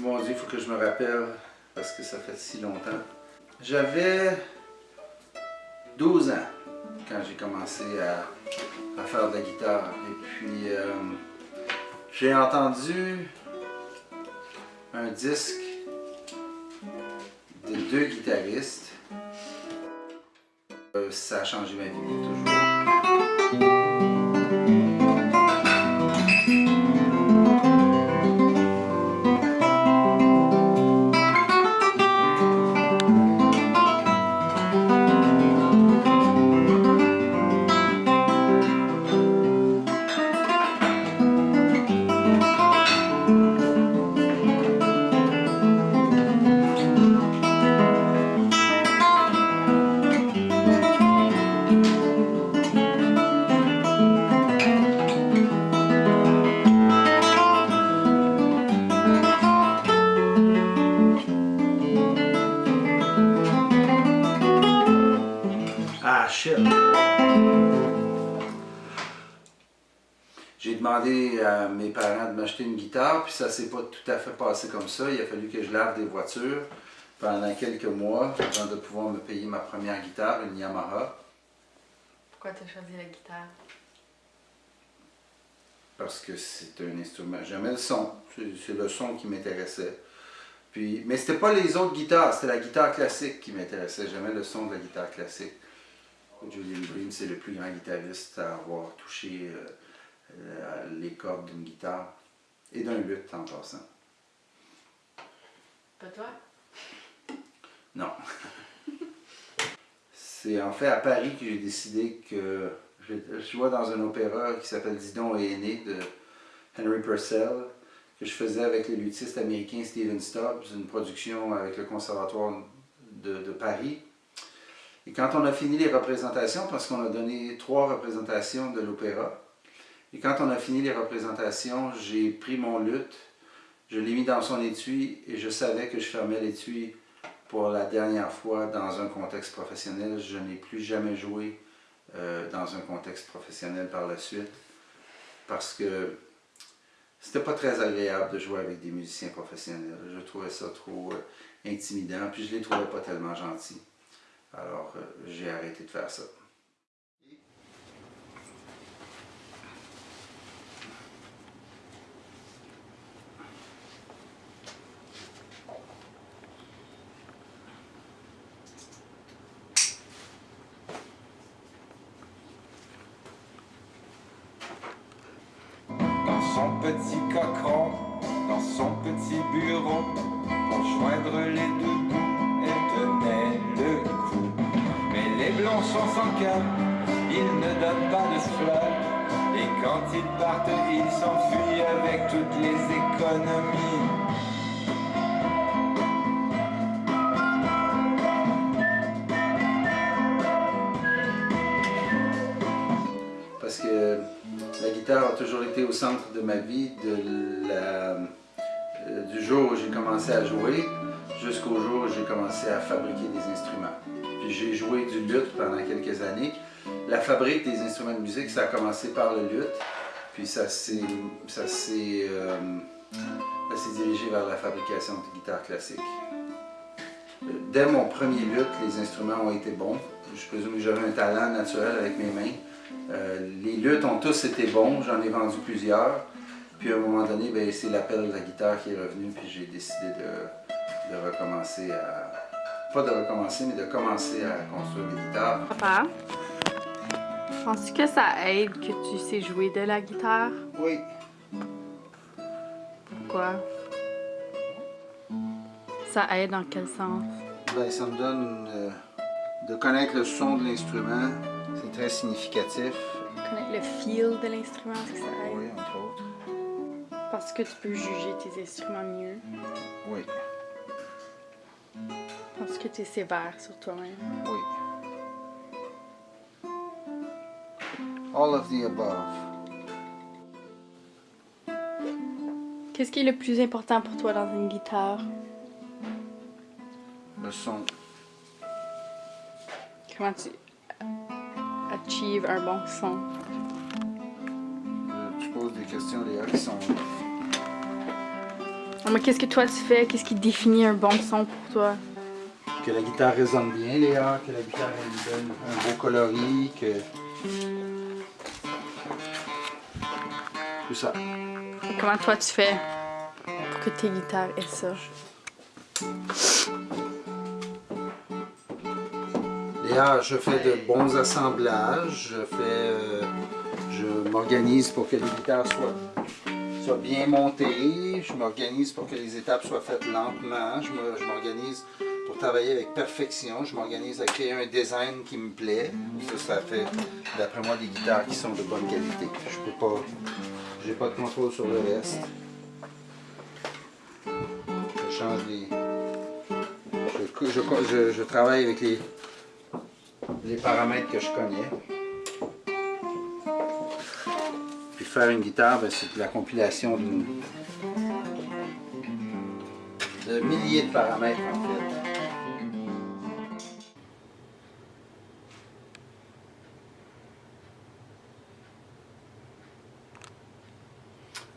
Mon Dieu, il faut que je me rappelle, parce que ça fait si longtemps. J'avais 12 ans quand j'ai commencé à, faire de la guitare. Et puis, euh, j'ai entendu un disque de deux guitaristes. Euh, ça a changé ma vie pour J'ai demandé à mes parents de m'acheter une guitare, puis ça s'est pas tout à fait passé comme ça. Il a fallu que je lave des voitures pendant quelques mois avant de pouvoir me payer ma première guitare, une Yamaha. Pourquoi tu as choisi la guitare? Parce que c'est un instrument. J'aimais le son. C'est le son qui m'intéressait. Puis, mais c'était pas les autres guitares, c'était la guitare classique qui m'intéressait. J'aimais le son de la guitare classique. Julian Bream, c'est le plus grand guitariste à avoir touché euh, les cordes d'une guitare et d'un luth en passant. Pas toi? Non. c'est en fait à Paris que j'ai décidé que je, jouais dans un opéra qui s'appelle Didon et Aîné de Henry Purcell que je faisais avec le luthiste américain Steven Stubbs, une production avec le Conservatoire de Paris. Et quand on a fini les représentations, parce qu'on a donné trois représentations de l'opéra, et quand on a fini les représentations, j'ai pris mon luth, je l'ai mis dans son étui et je savais que je fermais l'étui pour la dernière fois dans un contexte professionnel. Je n'ai plus jamais joué euh, dans un contexte professionnel par la suite parce que c'était pas très agréable de jouer avec des musiciens professionnels. Je trouvais ça trop euh, intimidant, puis je les trouvais pas tellement gentils. Alors, euh, j'ai arrêté de faire ça. Dans son petit cochon, dans son petit bureau, pour joindre les deux bouts, sont sans cœur, ils ne donnent pas de fleurs. Et quand ils partent, ils s'enfuient avec toutes les économies. Parce que la guitare a toujours été au centre de ma vie, euh, du jour où j'ai commencé à jouer jusqu'au jour où j'ai commencé à fabriquer des instruments j'ai joué du luth pendant quelques années. La fabrique des instruments de musique, ça a commencé par le luth, puis ça s'est euh, dirigé vers la fabrication de guitares classiques. Dès mon premier luth, les instruments ont été bons. Je présume que j'avais un talent naturel avec mes mains. Euh, les luths ont tous été bons, j'en ai vendu plusieurs. Puis à un moment donné, ben, c'est l'appel de la guitare qui est revenu, puis j'ai décidé de recommencer à, pas de recommencer, mais de commencer à construire des guitares. Papa, penses-tu que ça aide que tu sais jouer de la guitare? Oui. Pourquoi? Ça aide dans quel sens? Ben, ça me donne euh, de connaître le son de l'instrument. C'est très significatif. Connaître le feel de l'instrument, que ça aide? Oui, entre autres. Parce que tu peux juger tes instruments mieux. Oui. Parce que tu es sévère sur toi-même. Oui. All of the above. Qu'est-ce qui est le plus important pour toi dans une guitare? Le son. Comment tu achieves un bon son? tu poses des questions, Léa, qui sont Ah, mais qu'est-ce que toi tu fais? Qu'est-ce qui définit un bon son pour toi? Que la guitare résonne bien, Léa, que la guitare ait une bonne- un beau coloris, que... Tout ça. Et comment toi tu fais? Pour que tes guitares aient ça? Léa, je fais de bons assemblages, je fais... euh, je m'organise pour que les guitares soient, soient bien montées, je m'organise pour que les étapes soient faites lentement, je me- je m'organise pour travailler avec perfection, je m'organise à créer un design qui me plaît. Ça, ça fait, d'après moi, des guitares qui sont de bonne qualité. Je peux pas... J'ai pas de contrôle sur le reste. Je change les... Je, travaille avec les, les paramètres que je connais. Puis faire une guitare, ben, c'est la compilation d'une- de milliers de paramètres en fait.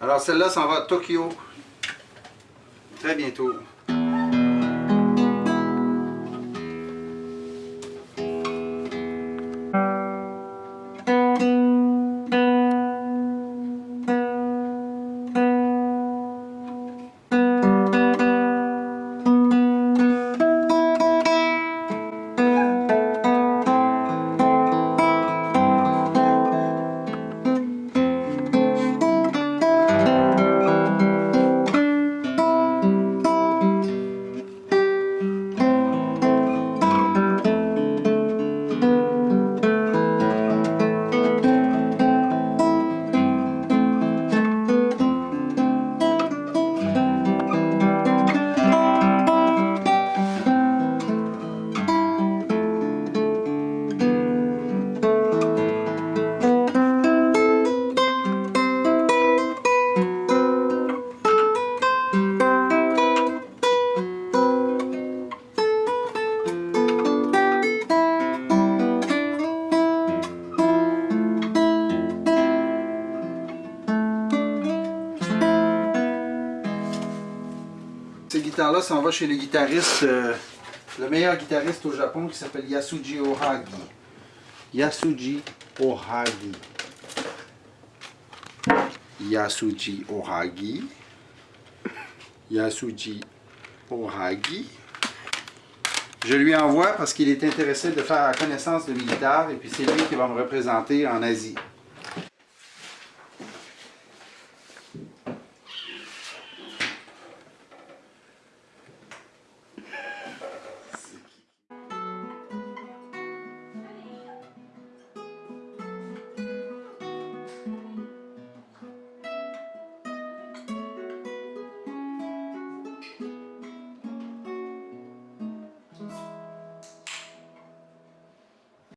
Alors celle-là s'en va à Tokyo. Très bientôt. Guitares-là s'en va chez le guitariste, euh, le meilleur guitariste au Japon qui s'appelle Yasuji Ohagi. Yasuji Ohagi. Yasuji Ohagi. Yasuji Ohagi. Je lui envoie parce qu'il est intéressé de faire la connaissance de mes et puis c'est lui qui va me représenter en Asie.